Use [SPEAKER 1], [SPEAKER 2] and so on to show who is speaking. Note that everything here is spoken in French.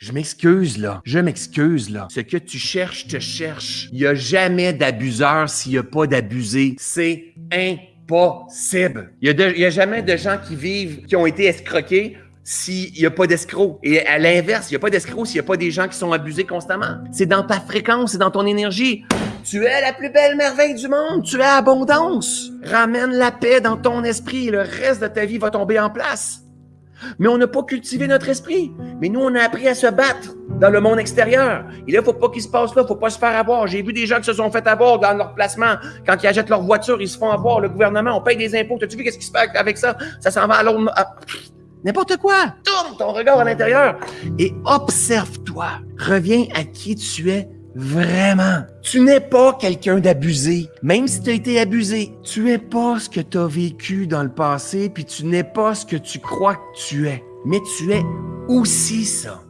[SPEAKER 1] Je m'excuse, là. Je m'excuse, là. Ce que tu cherches, te cherche. Il n'y a jamais d'abuseur s'il n'y a pas d'abusé. C'est impossible. Il n'y a, jamais de gens qui vivent, qui ont été escroqués s'il n'y a pas d'escrocs. Et à l'inverse, il n'y a pas d'escrocs s'il n'y a pas des gens qui sont abusés constamment. C'est dans ta fréquence, c'est dans ton énergie. Tu es la plus belle merveille du monde. Tu es abondance. Ramène la paix dans ton esprit. Le reste de ta vie va tomber en place. Mais on n'a pas cultivé notre esprit. Mais nous, on a appris à se battre dans le monde extérieur. Et là, il faut pas qu'il se passe là, faut pas se faire avoir. J'ai vu des gens qui se sont fait avoir dans leur placement. Quand ils achètent leur voiture, ils se font avoir. Le gouvernement, on paye des impôts. T'as-tu vu qu'est-ce qui se passe avec ça? Ça s'en va à l'autre. N'importe quoi. Tourne ton regard à l'intérieur et observe-toi. Reviens à qui tu es vraiment. Tu n'es pas quelqu'un d'abusé. Même si tu as été abusé, tu n'es pas ce que tu as vécu dans le passé, puis tu n'es pas ce que tu crois que tu es. Mais tu es aussi ça.